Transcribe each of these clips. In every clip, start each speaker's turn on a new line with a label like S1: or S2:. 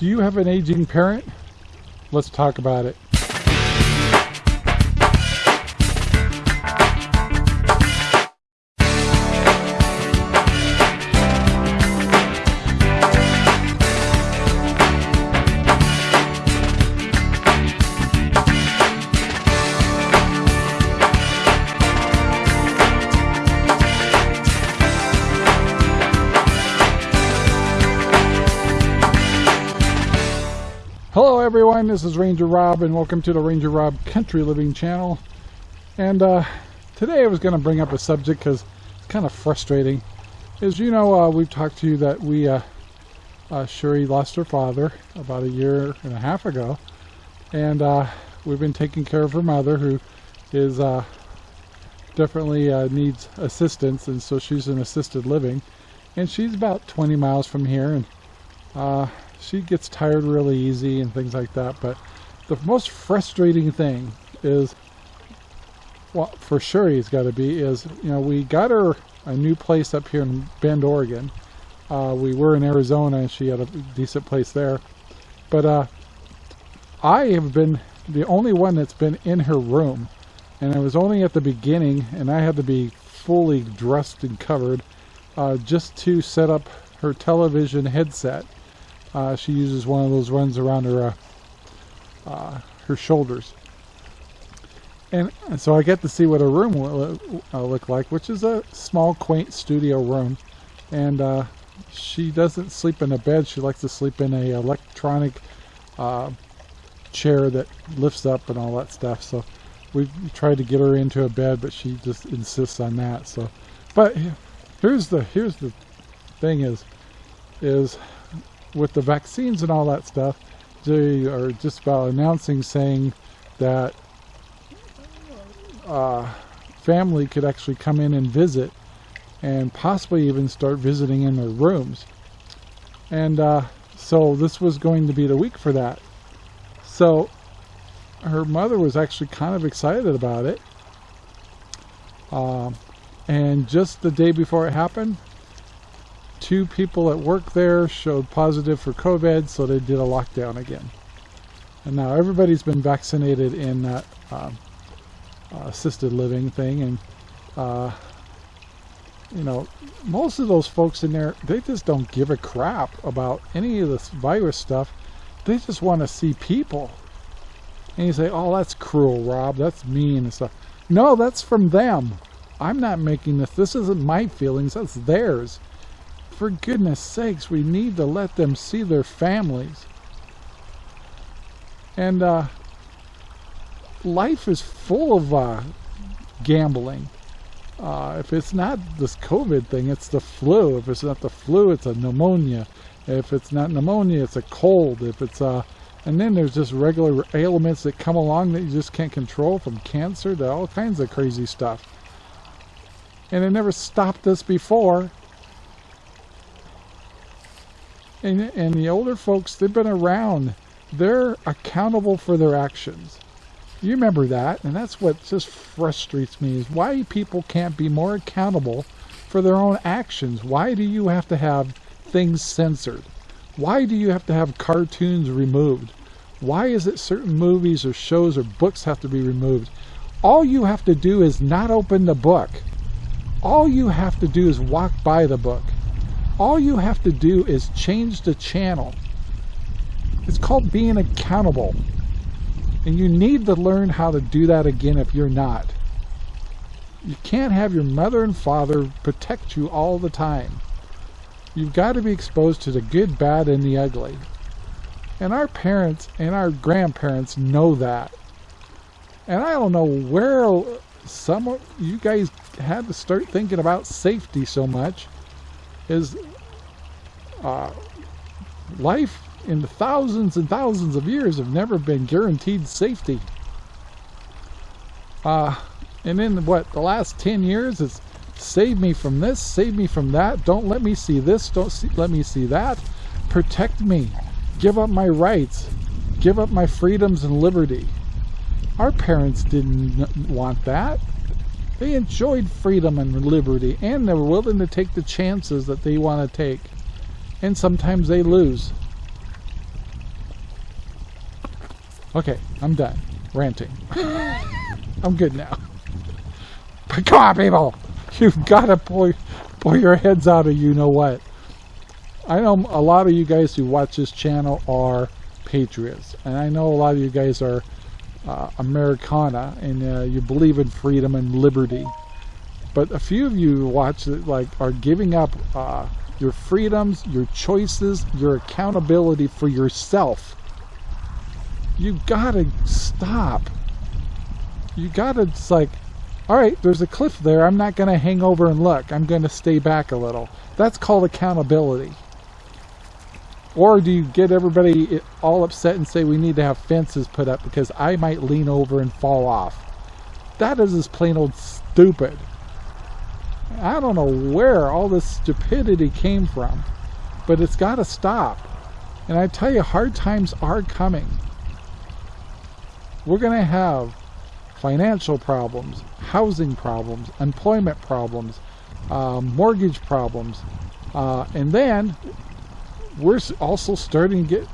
S1: Do you have an aging parent? Let's talk about it. Everyone, this is Ranger Rob and welcome to the Ranger Rob Country Living channel. And uh, today I was going to bring up a subject because it's kind of frustrating. As you know, uh, we've talked to you that we, uh, uh, Sherry lost her father about a year and a half ago. And uh, we've been taking care of her mother who is uh, definitely needs assistance and so she's in assisted living. And she's about 20 miles from here and uh, she gets tired really easy and things like that. But the most frustrating thing is, well, for sure he's got to be, is, you know, we got her a new place up here in Bend, Oregon. Uh, we were in Arizona and she had a decent place there. But uh, I have been the only one that's been in her room. And it was only at the beginning, and I had to be fully dressed and covered uh, just to set up her television headset uh, she uses one of those ones around her uh, uh, her shoulders. And, and, so I get to see what her room will uh, look like, which is a small, quaint studio room. And uh, she doesn't sleep in a bed. She likes to sleep in a electronic uh, chair that lifts up and all that stuff. So we tried to get her into a bed, but she just insists on that. So, but here's the here's the thing is is with the vaccines and all that stuff, they are just about announcing saying that uh, family could actually come in and visit and possibly even start visiting in their rooms. And uh, so this was going to be the week for that. So her mother was actually kind of excited about it. Uh, and just the day before it happened, two people at work there showed positive for COVID, so they did a lockdown again. And now everybody's been vaccinated in that uh, assisted living thing, and uh, you know, most of those folks in there, they just don't give a crap about any of this virus stuff. They just want to see people. And you say, oh, that's cruel, Rob. That's mean and stuff. No, that's from them. I'm not making this. This isn't my feelings. That's theirs for goodness sakes, we need to let them see their families. And uh, life is full of uh, gambling. Uh, if it's not this COVID thing, it's the flu. If it's not the flu, it's a pneumonia. If it's not pneumonia, it's a cold. If it's uh, and then there's just regular ailments that come along that you just can't control, from cancer to all kinds of crazy stuff. And it never stopped us before. And, and the older folks, they've been around. They're accountable for their actions. You remember that, and that's what just frustrates me, is why people can't be more accountable for their own actions. Why do you have to have things censored? Why do you have to have cartoons removed? Why is it certain movies or shows or books have to be removed? All you have to do is not open the book. All you have to do is walk by the book. All you have to do is change the channel. It's called being accountable. And you need to learn how to do that again if you're not. You can't have your mother and father protect you all the time. You've got to be exposed to the good, bad, and the ugly. And our parents and our grandparents know that. And I don't know where some of you guys had to start thinking about safety so much is uh, life in the thousands and thousands of years have never been guaranteed safety. Uh, and in what, the last 10 years, it's save me from this, save me from that, don't let me see this, don't see, let me see that, protect me, give up my rights, give up my freedoms and liberty. Our parents didn't want that. They enjoyed freedom and liberty, and they were willing to take the chances that they want to take and sometimes they lose. Okay, I'm done ranting. I'm good now. But come on, people! You've got to pull, pull your heads out of you know what. I know a lot of you guys who watch this channel are patriots. And I know a lot of you guys are uh, Americana and uh, you believe in freedom and liberty. But a few of you watch it like are giving up uh, your freedoms, your choices, your accountability for yourself. You gotta stop. You gotta, it's like, all right, there's a cliff there. I'm not gonna hang over and look. I'm gonna stay back a little. That's called accountability. Or do you get everybody all upset and say we need to have fences put up because I might lean over and fall off? That is just plain old stupid. I don't know where all this stupidity came from, but it's got to stop. And I tell you, hard times are coming. We're going to have financial problems, housing problems, employment problems, uh, mortgage problems, uh, and then we're also starting to get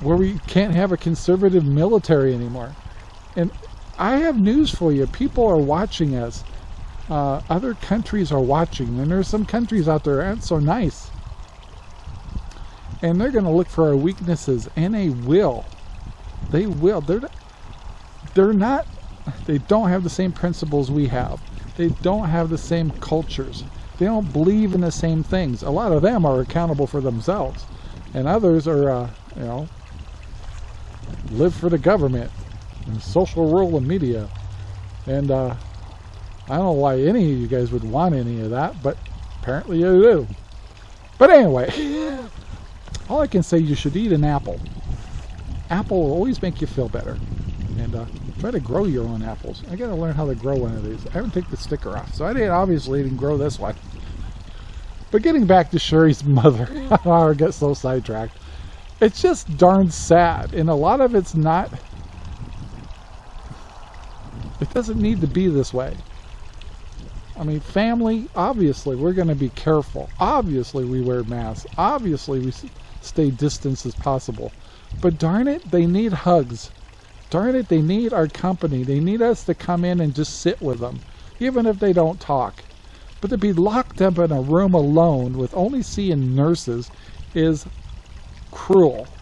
S1: where we can't have a conservative military anymore. And I have news for you. People are watching us. Uh, other countries are watching. And there's some countries out there aren't so nice. And they're going to look for our weaknesses. And they will. They will. They're, they're not, they don't have the same principles we have. They don't have the same cultures. They don't believe in the same things. A lot of them are accountable for themselves, and others are, uh, you know, live for the government and social rule and media. And uh, I don't know why any of you guys would want any of that, but apparently you do. But anyway, all I can say you should eat an apple. Apple will always make you feel better. And uh, try to grow your own apples. I gotta learn how to grow one of these. I haven't taken the sticker off, so I didn't obviously didn't grow this one. But getting back to Sherry's mother, I get so sidetracked. It's just darn sad, and a lot of it's not. It doesn't need to be this way. I mean, family, obviously, we're going to be careful. Obviously, we wear masks. Obviously, we stay distance as possible. But darn it, they need hugs. Darn it, they need our company. They need us to come in and just sit with them, even if they don't talk. But to be locked up in a room alone with only seeing nurses is cruel.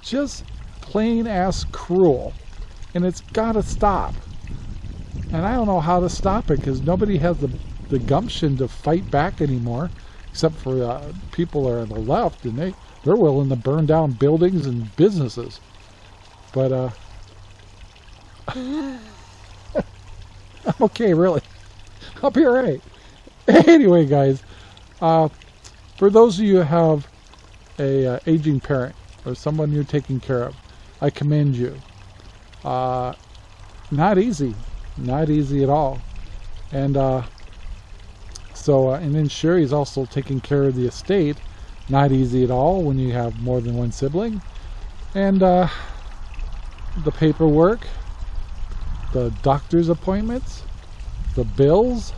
S1: Just plain ass cruel. And it's got to stop. And I don't know how to stop it because nobody has the, the gumption to fight back anymore, except for uh, people are on the left, and they, they're willing to burn down buildings and businesses. But, uh, I'm okay, really. I'll be alright. anyway, guys, uh, for those of you who have a uh, aging parent or someone you're taking care of, I commend you. Uh, not easy, not easy at all. And uh, so, uh, and then Sherry's also taking care of the estate. Not easy at all when you have more than one sibling. And uh, the paperwork, the doctor's appointments, the bills,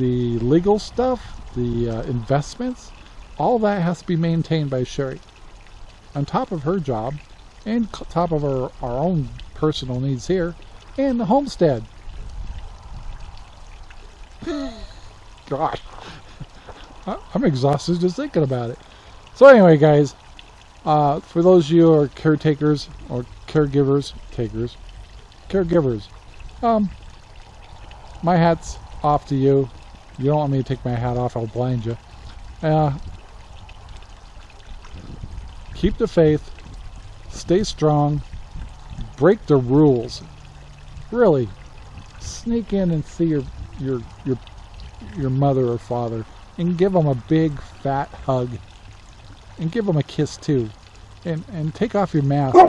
S1: the legal stuff, the uh, investments, all that has to be maintained by Sherry. On top of her job, and top of our, our own personal needs here, and the homestead. Gosh, I'm exhausted just thinking about it. So anyway, guys, uh, for those of you who are caretakers or caregivers, takers, caregivers, um, my hat's off to you. You don't want me to take my hat off, I'll blind you. Uh, keep the faith. Stay strong. Break the rules. Really, sneak in and see your your your your mother or father and give them a big fat hug and give them a kiss too and and take off your mask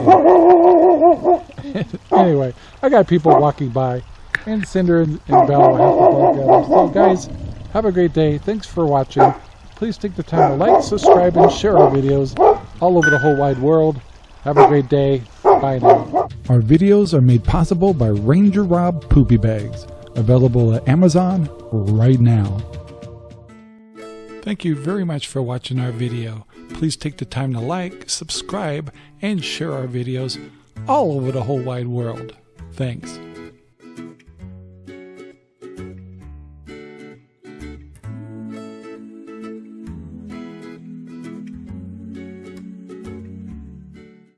S1: anyway i got people walking by and Cinder and, and Bell have to go So guys, have a great day. Thanks for watching. Please take the time to like, subscribe, and share our videos all over the whole wide world. Have a great day. Bye now. Our videos are made possible by Ranger Rob Poopy Bags, available at Amazon right now. Thank you very much for watching our video. please take the time to like, subscribe, and share our videos all over the whole wide world. Thanks.